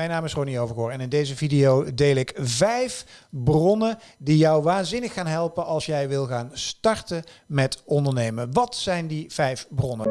mijn naam is Ronnie Overgoor en in deze video deel ik vijf bronnen die jou waanzinnig gaan helpen als jij wil gaan starten met ondernemen. Wat zijn die vijf bronnen?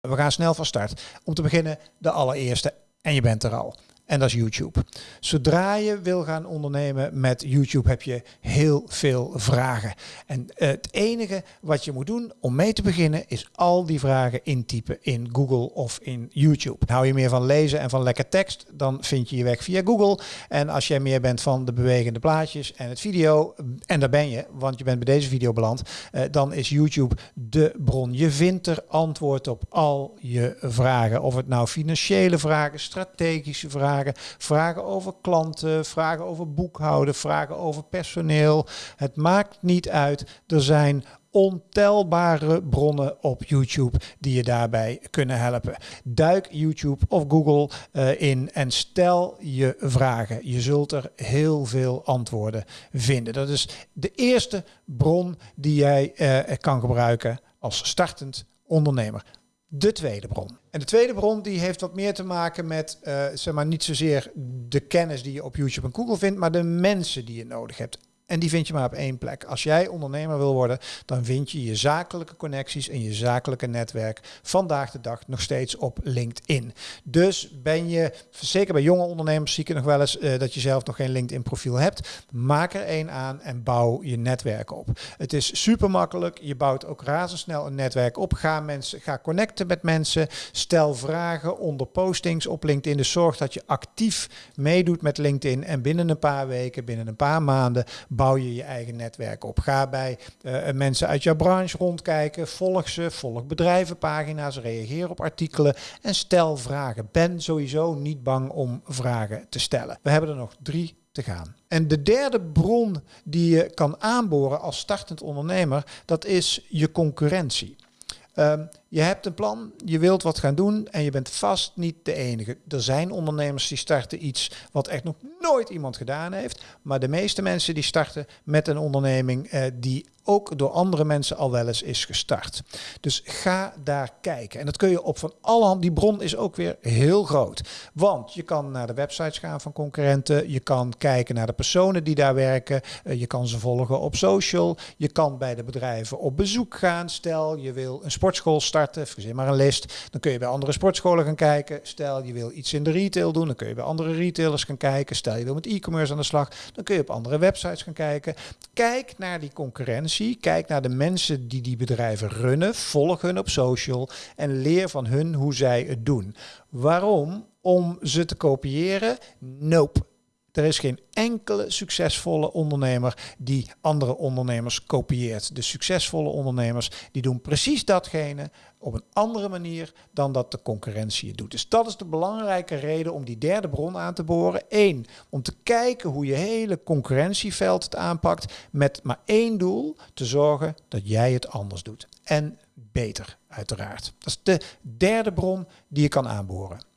We gaan snel van start. Om te beginnen de allereerste en je bent er al. En dat is YouTube. Zodra je wil gaan ondernemen met YouTube heb je heel veel vragen. En het enige wat je moet doen om mee te beginnen is al die vragen intypen in Google of in YouTube. Hou je meer van lezen en van lekker tekst, dan vind je je weg via Google. En als jij meer bent van de bewegende plaatjes en het video, en daar ben je, want je bent bij deze video beland, eh, dan is YouTube de bron. Je vindt er antwoord op al je vragen. Of het nou financiële vragen, strategische vragen, vragen. over klanten, vragen over boekhouden, vragen over personeel. Het maakt niet uit. Er zijn ontelbare bronnen op YouTube die je daarbij kunnen helpen. Duik YouTube of Google uh, in en stel je vragen. Je zult er heel veel antwoorden vinden. Dat is de eerste bron die jij uh, kan gebruiken als startend ondernemer de tweede bron. En de tweede bron die heeft wat meer te maken met, uh, zeg maar, niet zozeer de kennis die je op YouTube en Google vindt, maar de mensen die je nodig hebt. En die vind je maar op één plek. Als jij ondernemer wil worden, dan vind je je zakelijke connecties en je zakelijke netwerk vandaag de dag nog steeds op LinkedIn. Dus ben je, zeker bij jonge ondernemers zie ik nog wel eens uh, dat je zelf nog geen LinkedIn profiel hebt. Maak er één aan en bouw je netwerk op. Het is super makkelijk. Je bouwt ook razendsnel een netwerk op. Ga mensen, ga connecten met mensen. Stel vragen onder postings op LinkedIn. Dus zorg dat je actief meedoet met LinkedIn en binnen een paar weken, binnen een paar maanden bouw je je eigen netwerk op. Ga bij uh, mensen uit jouw branche rondkijken, volg ze, volg bedrijvenpagina's, reageer op artikelen en stel vragen. Ben sowieso niet bang om vragen te stellen. We hebben er nog drie te gaan. En de derde bron die je kan aanboren als startend ondernemer, dat is je concurrentie. Um, je hebt een plan, je wilt wat gaan doen en je bent vast niet de enige. Er zijn ondernemers die starten iets wat echt nog nooit iemand gedaan heeft. Maar de meeste mensen die starten met een onderneming eh, die ook door andere mensen al wel eens is gestart. Dus ga daar kijken. En dat kun je op van alle handen. Die bron is ook weer heel groot. Want je kan naar de websites gaan van concurrenten. Je kan kijken naar de personen die daar werken. Uh, je kan ze volgen op social. Je kan bij de bedrijven op bezoek gaan. Stel je wil een sportschool starten starten, verzin maar een list. Dan kun je bij andere sportscholen gaan kijken. Stel je wil iets in de retail doen, dan kun je bij andere retailers gaan kijken. Stel je wil met e-commerce aan de slag, dan kun je op andere websites gaan kijken. Kijk naar die concurrentie, kijk naar de mensen die die bedrijven runnen, volg hun op social en leer van hun hoe zij het doen. Waarom? Om ze te kopiëren? Nope. Er is geen enkele succesvolle ondernemer die andere ondernemers kopieert. De succesvolle ondernemers die doen precies datgene op een andere manier dan dat de concurrentie het doet. Dus dat is de belangrijke reden om die derde bron aan te boren. Eén, om te kijken hoe je hele concurrentieveld het aanpakt met maar één doel, te zorgen dat jij het anders doet. En beter, uiteraard. Dat is de derde bron die je kan aanboren.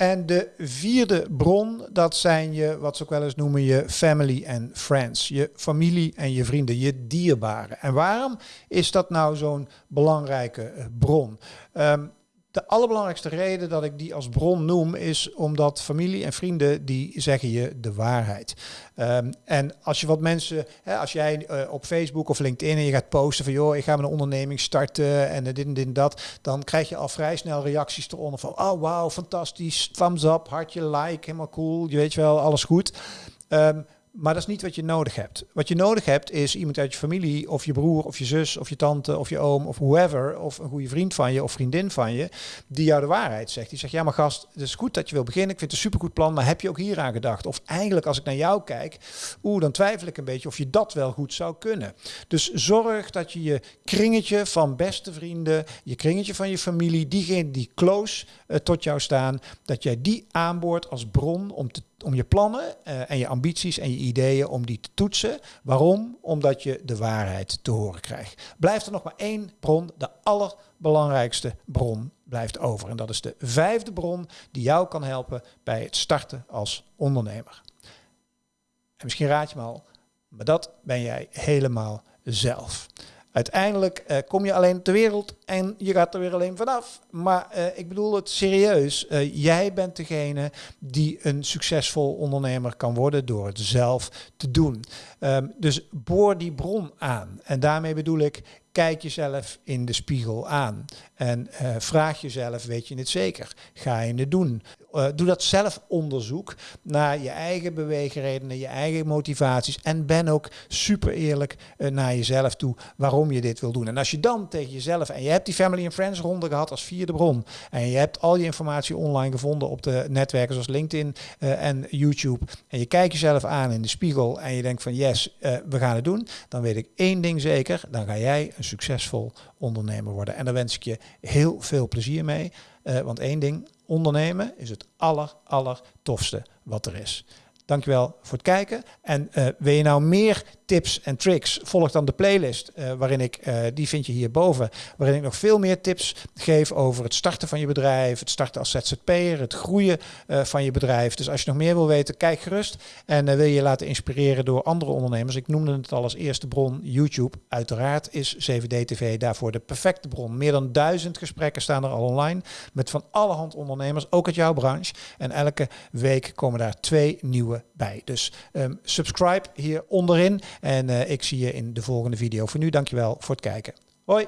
En de vierde bron, dat zijn je, wat ze ook wel eens noemen, je family and friends. Je familie en je vrienden, je dierbaren. En waarom is dat nou zo'n belangrijke eh, bron? Um, de allerbelangrijkste reden dat ik die als bron noem is omdat familie en vrienden die zeggen je de waarheid. Um, en als je wat mensen, hè, als jij uh, op Facebook of LinkedIn en je gaat posten van joh, ik ga mijn onderneming starten en dit en dit en dat, dan krijg je al vrij snel reacties eronder van oh wauw, fantastisch, thumbs up, hartje, like, helemaal cool, je weet wel, alles goed. Um, maar dat is niet wat je nodig hebt. Wat je nodig hebt is iemand uit je familie, of je broer, of je zus, of je tante, of je oom, of whoever, of een goede vriend van je, of vriendin van je, die jou de waarheid zegt. Die zegt, ja maar gast, het is goed dat je wil beginnen, ik vind het een supergoed plan, maar heb je ook hier aan gedacht? Of eigenlijk als ik naar jou kijk, oeh, dan twijfel ik een beetje of je dat wel goed zou kunnen. Dus zorg dat je je kringetje van beste vrienden, je kringetje van je familie, diegenen die close uh, tot jou staan, dat jij die aanboort als bron om te om je plannen uh, en je ambities en je ideeën om die te toetsen. Waarom? Omdat je de waarheid te horen krijgt. Blijft er nog maar één bron, de allerbelangrijkste bron blijft over. En dat is de vijfde bron die jou kan helpen bij het starten als ondernemer. En misschien raad je me al, maar dat ben jij helemaal zelf. Uiteindelijk eh, kom je alleen ter wereld en je gaat er weer alleen vanaf. Maar uh, ik bedoel het serieus. Uh, jij bent degene die een succesvol ondernemer kan worden door het zelf te doen. Um, dus boor die bron aan. En daarmee bedoel ik, kijk jezelf in de spiegel aan. En uh, vraag jezelf, weet je het zeker? Ga je het doen? Uh, doe dat zelfonderzoek naar je eigen beweegredenen, je eigen motivaties. En ben ook super eerlijk uh, naar jezelf toe waarom je dit wil doen. En als je dan tegen jezelf, en je hebt die Family and Friends ronde gehad als vierde bron. En je hebt al je informatie online gevonden op de netwerken zoals LinkedIn en YouTube. En je kijkt jezelf aan in de spiegel en je denkt van yes, we gaan het doen. Dan weet ik één ding zeker, dan ga jij een succesvol ondernemer worden. En daar wens ik je heel veel plezier mee. Uh, want één ding, ondernemen is het aller tofste wat er is. Dankjewel voor het kijken. En uh, wil je nou meer tips en tricks, volg dan de playlist uh, waarin ik, uh, die vind je hierboven, waarin ik nog veel meer tips geef over het starten van je bedrijf, het starten als ZZP'er, het groeien van je bedrijf. Dus als je nog meer wil weten, kijk gerust. En wil je je laten inspireren door andere ondernemers. Ik noemde het al als eerste bron YouTube. Uiteraard is 7D-TV daarvoor de perfecte bron. Meer dan duizend gesprekken staan er al online met van alle hand ondernemers, ook uit jouw branche. En elke week komen daar twee nieuwe bij. Dus um, subscribe hier onderin. En uh, ik zie je in de volgende video. Voor nu dankjewel voor het kijken. Hoi!